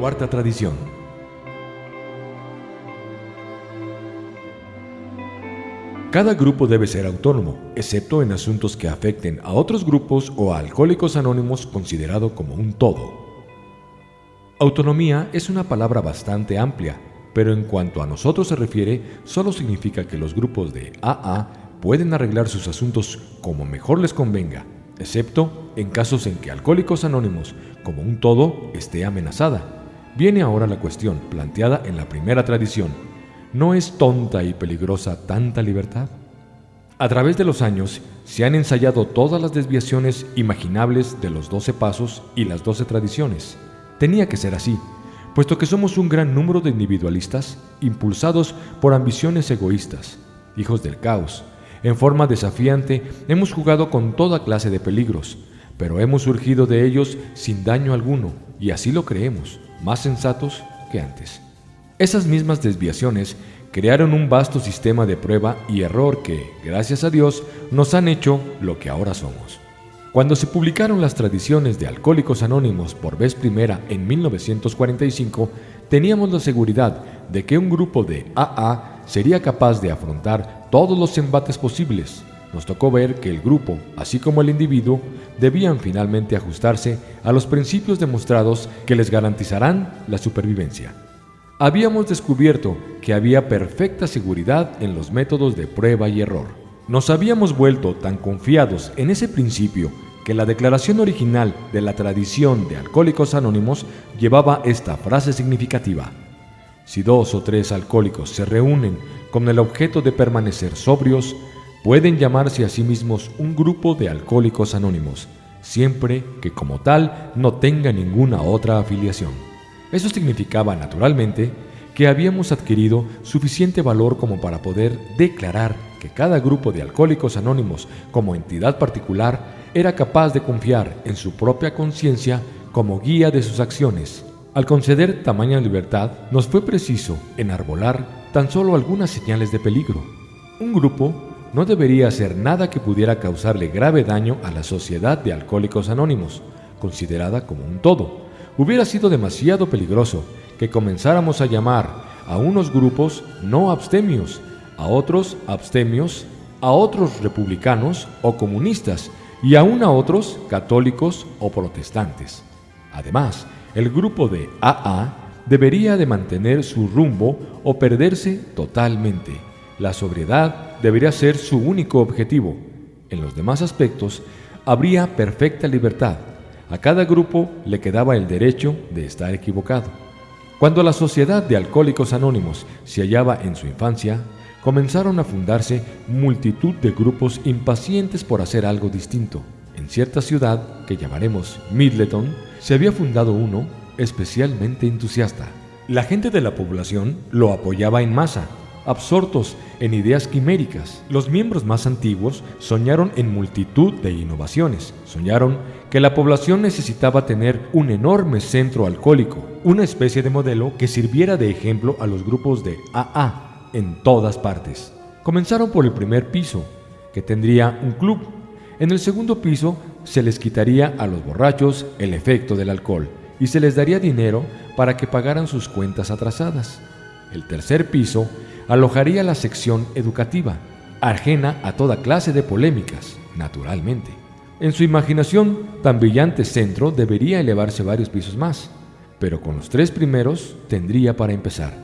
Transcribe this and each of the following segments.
Cuarta tradición. Cada grupo debe ser autónomo, excepto en asuntos que afecten a otros grupos o a alcohólicos anónimos considerado como un todo. Autonomía es una palabra bastante amplia, pero en cuanto a nosotros se refiere, solo significa que los grupos de AA pueden arreglar sus asuntos como mejor les convenga, excepto en casos en que Alcohólicos Anónimos, como un todo, esté amenazada. Viene ahora la cuestión planteada en la primera tradición, ¿No es tonta y peligrosa tanta libertad? A través de los años se han ensayado todas las desviaciones imaginables de los doce pasos y las doce tradiciones. Tenía que ser así, puesto que somos un gran número de individualistas impulsados por ambiciones egoístas, hijos del caos. En forma desafiante hemos jugado con toda clase de peligros, pero hemos surgido de ellos sin daño alguno, y así lo creemos, más sensatos que antes. Esas mismas desviaciones crearon un vasto sistema de prueba y error que, gracias a Dios, nos han hecho lo que ahora somos. Cuando se publicaron las tradiciones de Alcohólicos Anónimos por vez primera en 1945, teníamos la seguridad de que un grupo de AA sería capaz de afrontar todos los embates posibles. Nos tocó ver que el grupo, así como el individuo, debían finalmente ajustarse a los principios demostrados que les garantizarán la supervivencia habíamos descubierto que había perfecta seguridad en los métodos de prueba y error. Nos habíamos vuelto tan confiados en ese principio que la declaración original de la tradición de Alcohólicos Anónimos llevaba esta frase significativa. Si dos o tres alcohólicos se reúnen con el objeto de permanecer sobrios, pueden llamarse a sí mismos un grupo de alcohólicos anónimos, siempre que como tal no tenga ninguna otra afiliación. Eso significaba, naturalmente, que habíamos adquirido suficiente valor como para poder declarar que cada grupo de alcohólicos anónimos como entidad particular era capaz de confiar en su propia conciencia como guía de sus acciones. Al conceder tamaña libertad, nos fue preciso enarbolar tan solo algunas señales de peligro. Un grupo no debería hacer nada que pudiera causarle grave daño a la sociedad de alcohólicos anónimos, considerada como un todo, hubiera sido demasiado peligroso que comenzáramos a llamar a unos grupos no abstemios, a otros abstemios, a otros republicanos o comunistas y aún a otros católicos o protestantes. Además, el grupo de AA debería de mantener su rumbo o perderse totalmente. La sobriedad debería ser su único objetivo. En los demás aspectos habría perfecta libertad a cada grupo le quedaba el derecho de estar equivocado. Cuando la Sociedad de Alcohólicos Anónimos se hallaba en su infancia, comenzaron a fundarse multitud de grupos impacientes por hacer algo distinto. En cierta ciudad, que llamaremos Midleton, se había fundado uno especialmente entusiasta. La gente de la población lo apoyaba en masa absortos en ideas quiméricas. Los miembros más antiguos soñaron en multitud de innovaciones. Soñaron que la población necesitaba tener un enorme centro alcohólico, una especie de modelo que sirviera de ejemplo a los grupos de AA en todas partes. Comenzaron por el primer piso, que tendría un club. En el segundo piso se les quitaría a los borrachos el efecto del alcohol y se les daría dinero para que pagaran sus cuentas atrasadas. El tercer piso alojaría la sección educativa, ajena a toda clase de polémicas, naturalmente. En su imaginación, tan brillante centro debería elevarse varios pisos más, pero con los tres primeros tendría para empezar.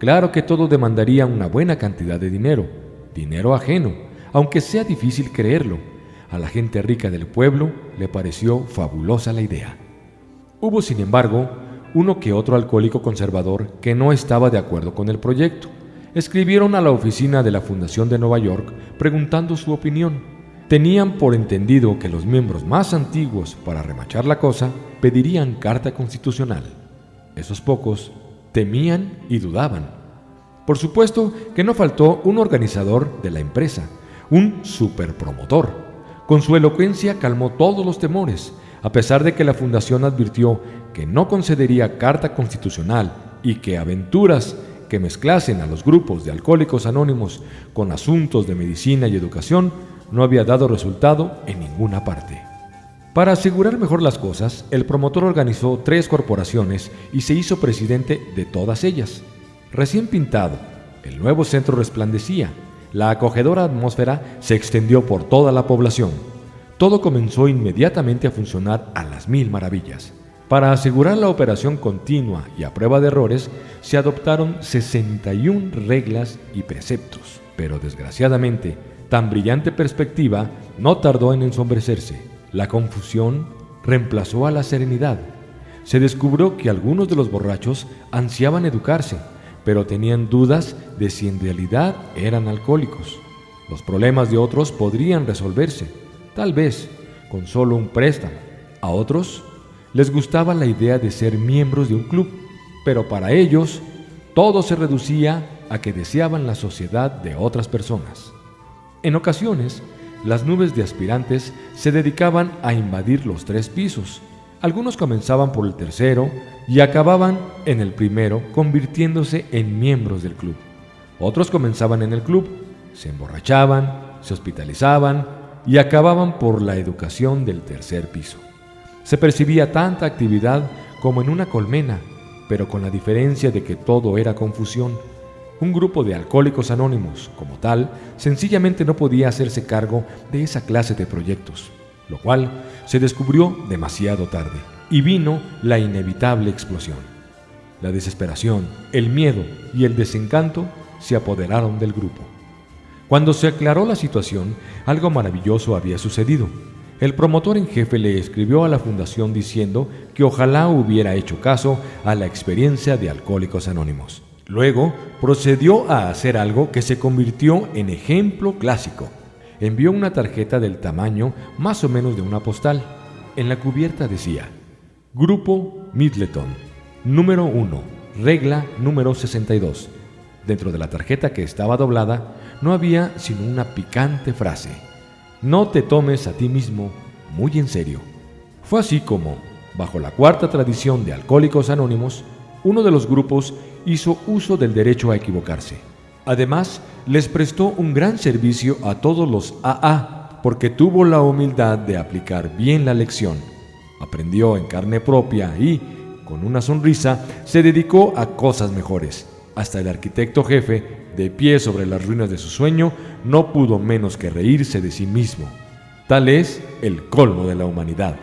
Claro que todo demandaría una buena cantidad de dinero, dinero ajeno, aunque sea difícil creerlo. A la gente rica del pueblo le pareció fabulosa la idea. Hubo, sin embargo, uno que otro alcohólico conservador que no estaba de acuerdo con el proyecto escribieron a la oficina de la Fundación de Nueva York preguntando su opinión. Tenían por entendido que los miembros más antiguos para remachar la cosa pedirían carta constitucional. Esos pocos temían y dudaban. Por supuesto que no faltó un organizador de la empresa, un superpromotor. Con su elocuencia calmó todos los temores, a pesar de que la fundación advirtió que no concedería carta constitucional y que aventuras que mezclasen a los grupos de alcohólicos anónimos con asuntos de medicina y educación no había dado resultado en ninguna parte. Para asegurar mejor las cosas, el promotor organizó tres corporaciones y se hizo presidente de todas ellas. Recién pintado, el nuevo centro resplandecía. La acogedora atmósfera se extendió por toda la población. Todo comenzó inmediatamente a funcionar a las mil maravillas. Para asegurar la operación continua y a prueba de errores, se adoptaron 61 reglas y preceptos. Pero desgraciadamente, tan brillante perspectiva no tardó en ensombrecerse. La confusión reemplazó a la serenidad. Se descubrió que algunos de los borrachos ansiaban educarse, pero tenían dudas de si en realidad eran alcohólicos. Los problemas de otros podrían resolverse, tal vez con solo un préstamo. A otros les gustaba la idea de ser miembros de un club, pero para ellos todo se reducía a que deseaban la sociedad de otras personas. En ocasiones, las nubes de aspirantes se dedicaban a invadir los tres pisos. Algunos comenzaban por el tercero y acababan en el primero convirtiéndose en miembros del club. Otros comenzaban en el club, se emborrachaban, se hospitalizaban y acababan por la educación del tercer piso. Se percibía tanta actividad como en una colmena, pero con la diferencia de que todo era confusión. Un grupo de alcohólicos anónimos, como tal, sencillamente no podía hacerse cargo de esa clase de proyectos, lo cual se descubrió demasiado tarde, y vino la inevitable explosión. La desesperación, el miedo y el desencanto se apoderaron del grupo. Cuando se aclaró la situación, algo maravilloso había sucedido. El promotor en jefe le escribió a la fundación diciendo que ojalá hubiera hecho caso a la experiencia de Alcohólicos Anónimos. Luego procedió a hacer algo que se convirtió en ejemplo clásico. Envió una tarjeta del tamaño más o menos de una postal. En la cubierta decía, Grupo Midleton, número 1, regla número 62. Dentro de la tarjeta que estaba doblada no había sino una picante frase no te tomes a ti mismo muy en serio. Fue así como, bajo la cuarta tradición de Alcohólicos Anónimos, uno de los grupos hizo uso del derecho a equivocarse. Además, les prestó un gran servicio a todos los AA porque tuvo la humildad de aplicar bien la lección. Aprendió en carne propia y, con una sonrisa, se dedicó a cosas mejores. Hasta el arquitecto jefe de pie sobre las ruinas de su sueño, no pudo menos que reírse de sí mismo. Tal es el colmo de la humanidad.